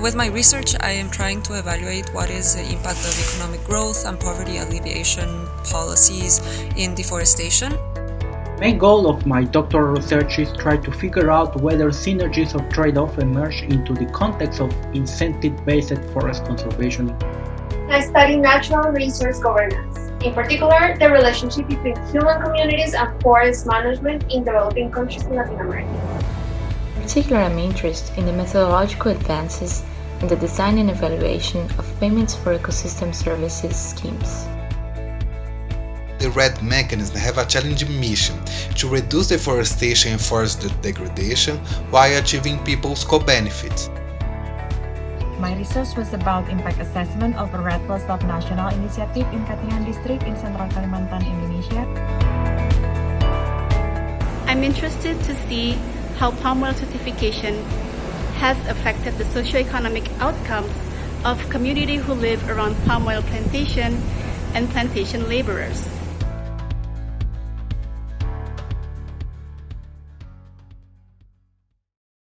with my research, I am trying to evaluate what is the impact of economic growth and poverty alleviation policies in deforestation. Main goal of my doctoral research is try to figure out whether synergies of trade-off emerge into the context of incentive-based forest conservation. I study natural resource governance, in particular the relationship between human communities and forest management in developing countries in Latin America. In Particular I'm interested in the methodological advances in the design and evaluation of payments for ecosystem services schemes. The REDD mechanism have a challenging mission to reduce deforestation and forest degradation while achieving people's co-benefits. My research was about impact assessment of a REDD Plus national initiative in Katingan district in Central Kalimantan, Indonesia. I'm interested to see how palm oil certification has affected the socio-economic outcomes of community who live around palm oil plantation and plantation laborers.